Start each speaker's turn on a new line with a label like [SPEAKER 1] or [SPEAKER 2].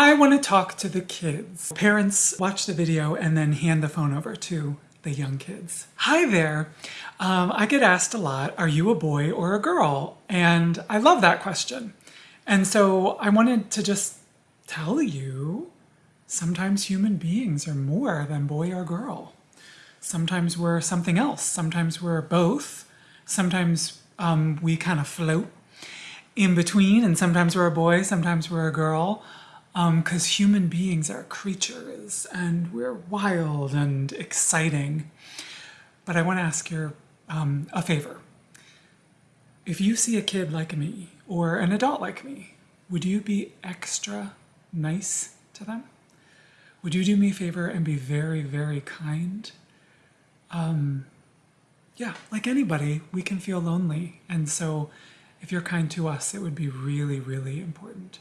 [SPEAKER 1] I want to talk to the kids. Parents watch the video and then hand the phone over to the young kids. Hi there. Um, I get asked a lot, are you a boy or a girl? And I love that question. And so I wanted to just tell you, sometimes human beings are more than boy or girl. Sometimes we're something else. Sometimes we're both. Sometimes um, we kind of float in between and sometimes we're a boy, sometimes we're a girl because um, human beings are creatures and we're wild and exciting. But I want to ask you um, a favor. If you see a kid like me or an adult like me, would you be extra nice to them? Would you do me a favor and be very, very kind? Um, yeah, like anybody, we can feel lonely. And so if you're kind to us, it would be really, really important.